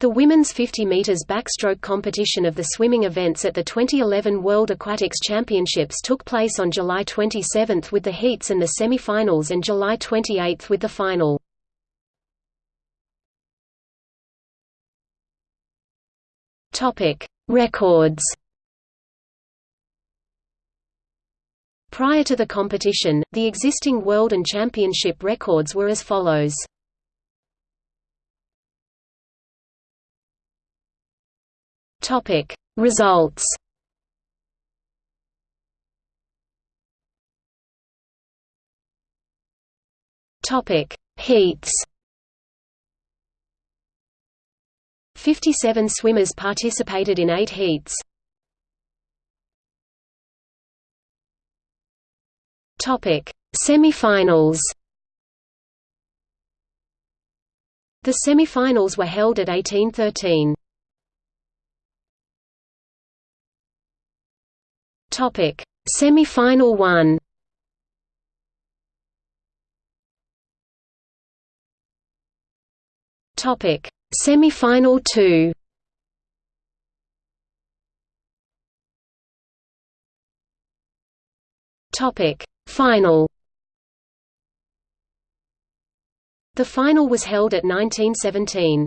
The women's 50 meters backstroke competition of the swimming events at the 2011 World Aquatics Championships took place on July 27 with the heats and the semi-finals and July 28 with the final. Topic: Records. Prior to the competition, the existing world and championship records were as follows. Topic. Results. Topic. Heats. 57 swimmers participated in 8 heats. Topic. Semi-finals. The semi-finals were held at 1813. Topic: Semi-final 1. Topic: Semi-final 2. Topic: Final. The final was held at 1917.